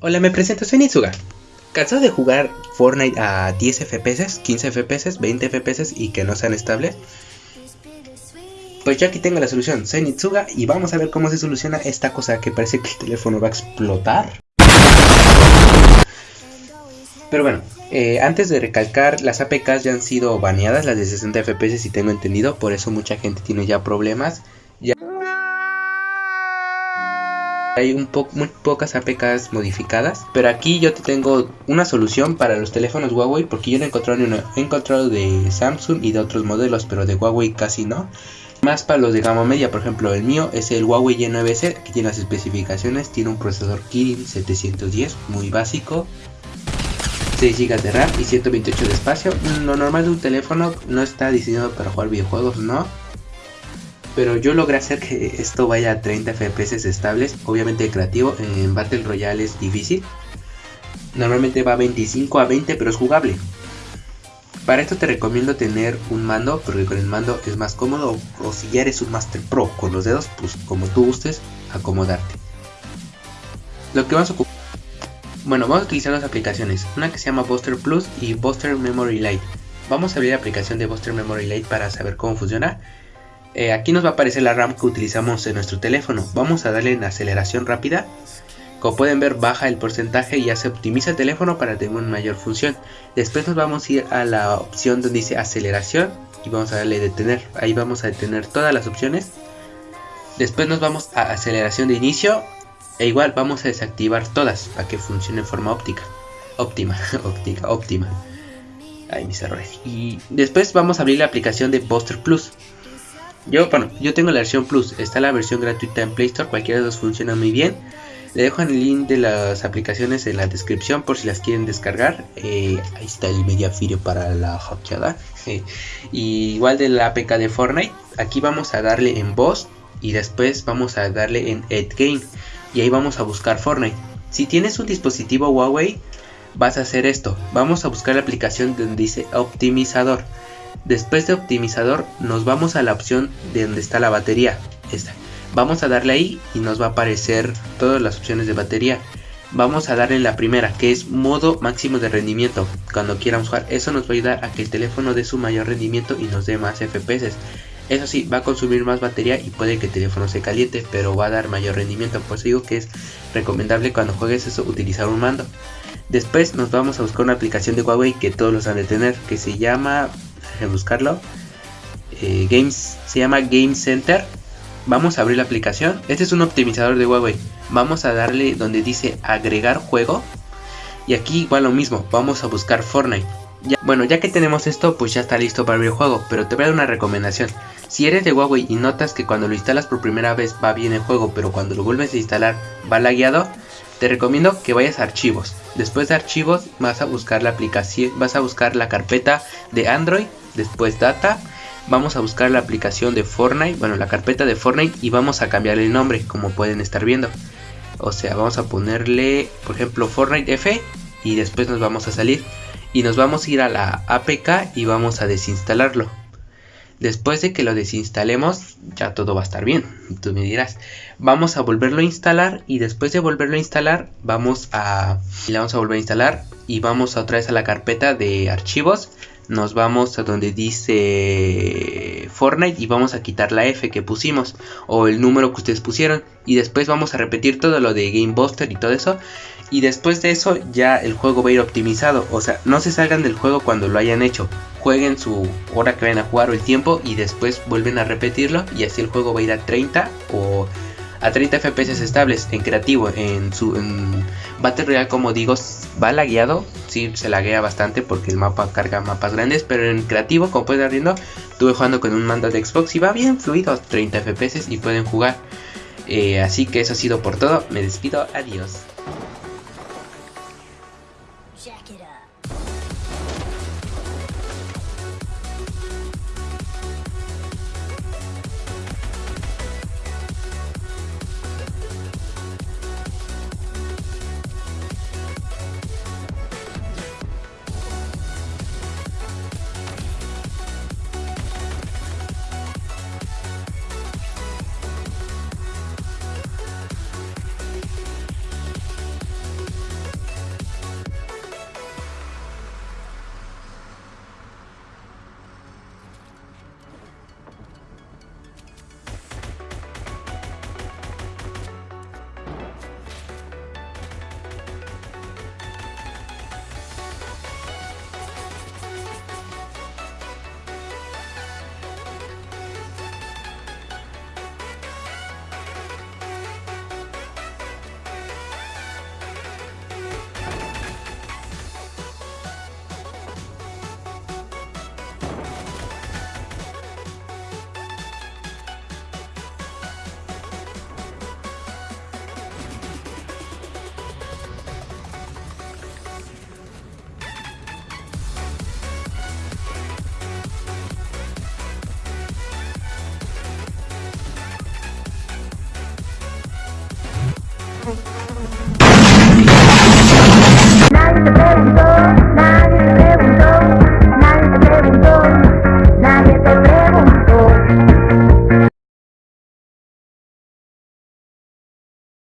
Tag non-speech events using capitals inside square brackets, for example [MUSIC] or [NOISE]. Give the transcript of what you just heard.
Hola, me presento, soy Nitsuga. ¿Cansado de jugar Fortnite a 10 FPS, 15 FPS, 20 FPS y que no sean estables? Pues yo aquí tengo la solución, soy Nitsuga y vamos a ver cómo se soluciona esta cosa que parece que el teléfono va a explotar. Pero bueno, eh, antes de recalcar, las APKs ya han sido baneadas, las de 60 FPS si tengo entendido, por eso mucha gente tiene ya problemas. Ya hay un muy pocas APKs modificadas, pero aquí yo te tengo una solución para los teléfonos Huawei, porque yo no he encontrado, una, he encontrado de Samsung y de otros modelos, pero de Huawei casi no. Más para los de gama media, por ejemplo, el mío es el Huawei Y9C, que tiene las especificaciones, tiene un procesador Kirin 710, muy básico, 6 GB de RAM y 128 de espacio. Lo normal de un teléfono no está diseñado para jugar videojuegos, no. Pero yo logré hacer que esto vaya a 30 FPS estables. Obviamente creativo, en Battle Royale es difícil. Normalmente va a 25 a 20, pero es jugable. Para esto te recomiendo tener un mando, porque con el mando es más cómodo. O si ya eres un Master Pro con los dedos, pues como tú gustes, acomodarte. Lo que vamos a ocupar bueno, vamos a utilizar dos aplicaciones, una que se llama Buster Plus y Buster Memory Lite. Vamos a abrir la aplicación de Buster Memory Lite para saber cómo funciona. Eh, aquí nos va a aparecer la RAM que utilizamos en nuestro teléfono. Vamos a darle en aceleración rápida. Como pueden ver baja el porcentaje y ya se optimiza el teléfono para tener una mayor función. Después nos vamos a ir a la opción donde dice aceleración y vamos a darle detener. Ahí vamos a detener todas las opciones. Después nos vamos a aceleración de inicio e igual vamos a desactivar todas para que funcione en forma óptica. Óptima, [LAUGHS] óptica, óptima. Ay, mis errores. Y después vamos a abrir la aplicación de Buster Plus. Yo, bueno, yo tengo la versión Plus. Está la versión gratuita en Play Store. Cualquiera de dos funciona muy bien. Le dejo el link de las aplicaciones en la descripción por si las quieren descargar. Eh, ahí está el Mediafire para la hackeada. [LAUGHS] igual de la APK de Fortnite. Aquí vamos a darle en Boss y después vamos a darle en Ed Game y ahí vamos a buscar Fortnite. Si tienes un dispositivo Huawei, vas a hacer esto. Vamos a buscar la aplicación donde dice optimizador. Después de optimizador nos vamos a la opción de donde está la batería. Esta. Vamos a darle ahí y nos va a aparecer todas las opciones de batería. Vamos a darle la primera que es modo máximo de rendimiento. Cuando quieramos jugar eso nos va a ayudar a que el teléfono dé su mayor rendimiento y nos dé más FPS. Eso sí, va a consumir más batería y puede que el teléfono se caliente, pero va a dar mayor rendimiento. Por eso digo que es recomendable cuando juegues eso utilizar un mando. Después nos vamos a buscar una aplicación de Huawei que todos los han de tener, que se llama, buscarlo, eh, Games, se llama Game Center. Vamos a abrir la aplicación. Este es un optimizador de Huawei. Vamos a darle donde dice agregar juego. Y aquí igual lo mismo, vamos a buscar Fortnite. bueno, ya que tenemos esto, pues ya está listo para abrir el juego, pero te voy a dar una recomendación. Si eres de Huawei y notas que cuando lo instalas por primera vez va bien el juego, pero cuando lo vuelves a instalar va lagueado, te recomiendo que vayas a archivos. Después de archivos vas a buscar la aplicación, vas a buscar la carpeta de Android, después data, vamos a buscar la aplicación de Fortnite, bueno, la carpeta de Fortnite y vamos a cambiarle el nombre, como pueden estar viendo. O sea, vamos a ponerle, por ejemplo, Fortnite F y después nos vamos a salir y nos vamos a ir a la APK y vamos a desinstalarlo. Después de que lo desinstalemos, ya todo va a estar bien. Tú me dirás, vamos a volverlo a instalar y después de volverlo a instalar, vamos a, le vamos a volver a instalar y vamos otra vez a la carpeta de archivos. Nos vamos a donde dice Fortnite y vamos a quitar la F que pusimos o el número que ustedes pusieron y después vamos a repetir todo lo de Game Buster y todo eso y después de eso ya el juego va a ir optimizado. O sea, no se salgan del juego cuando lo hayan hecho. Jueguen su hora que vayan a jugar o el tiempo y después vuelven a repetirlo y así el juego va a ir a 30 o a 30 FPS estables en creativo. En su Battle Royale, como digo, va lagueado. Sí, se laguea bastante porque el mapa carga mapas grandes. Pero en creativo, como pueden estar viendo, estuve jugando con un mando de Xbox y va bien fluido, 30 FPS y pueden jugar. Eh, así que eso ha sido por todo. Me despido. Adiós.